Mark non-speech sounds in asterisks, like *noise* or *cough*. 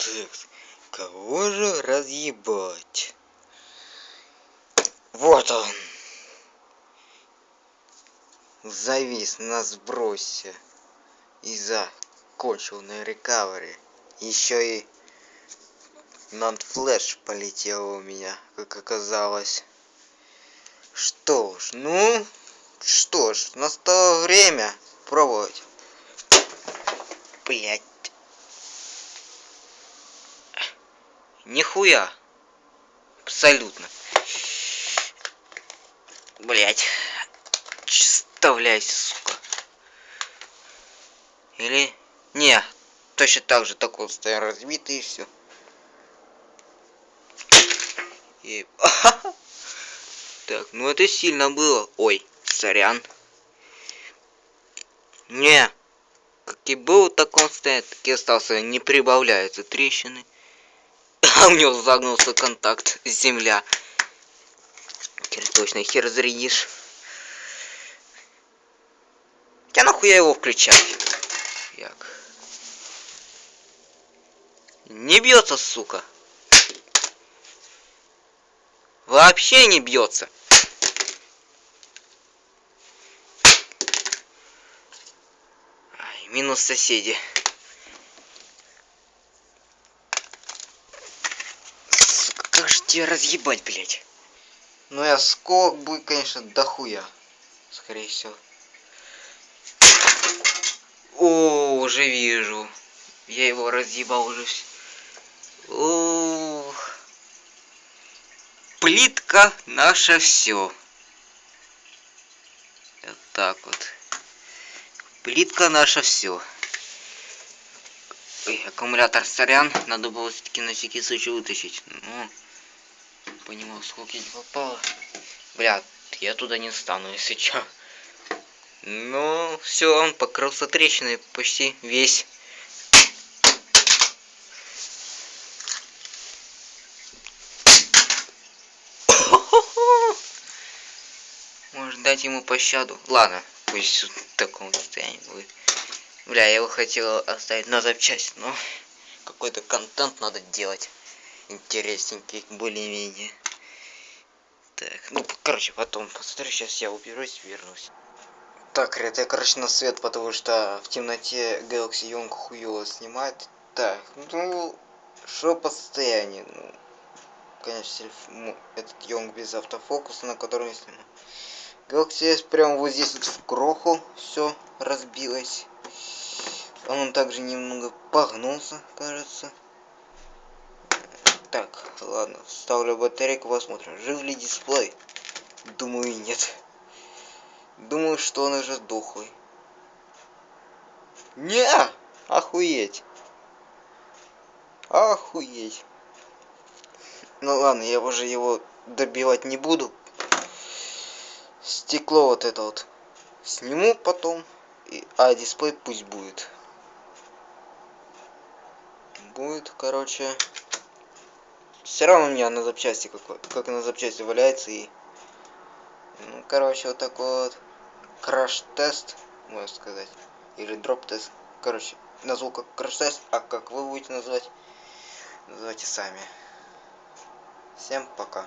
Так, кого же разъебать? Вот он. Завис на сбросе. И закончил на рекавери. Еще и нанфлэш полетел у меня, как оказалось. Что ж, ну, что ж, настало время пробовать. Блять. Нихуя. Абсолютно. Блять. Вставляйся, сука. Или... Не, точно так же такой стоял разбитый и все. И... *laughs* Так, ну это сильно было. Ой, сорян. Не. Как и был, так он стоит, так и остался. Не прибавляются трещины. А *laughs* у него загнулся контакт земля. Теперь точно хер зарядишь. Я нахуя его включаю? Як. Не бьется, сука. Вообще не бьется. Минус соседи. Же тебя разъебать, блядь? Ну я скок будет, конечно, дохуя. Скорее всего. О, уже вижу. Я его разъебал уже. Ух. Плитка наше все. Вот так вот. Плитка наша все. Ой, аккумулятор сорян. Надо было все-таки на всякий случай вытащить. Ну, понимал, сколько не попало. Бля, я туда не стану, если что. Ну, все, он покрылся трещиной почти весь. Может дать ему пощаду. Ладно, пусть в таком состоянии будет. Бля, я его хотел оставить на запчасть, но какой-то контент надо делать. Интересненький, более-менее. Так, ну, короче, потом посмотрю, сейчас я уберусь, вернусь. Так, ребят, я, короче, на свет, потому что в темноте Galaxy Young хуёво снимает. Так, ну, что по состоянию? Ну, конечно, телефон, этот Young без автофокуса, на котором я снимаю. Galaxy S прям вот здесь вот в кроху все разбилось. Он также немного погнулся, кажется. Так, ладно, ставлю батарейку, посмотрим. Жив ли дисплей? Думаю, нет. Думаю, что он уже дохлый. Не, охуеть. Охуеть. Ну ладно, я уже его добивать не буду. Стекло вот это вот сниму потом. И, а дисплей пусть будет. Будет, короче. Все равно у меня на запчасти какой, как на запчасти валяется и. Ну, короче, вот такой вот краш-тест, можно сказать. Или дроп-тест. Короче, назвал как краш-тест, а как вы будете называть, называйте сами. Всем пока.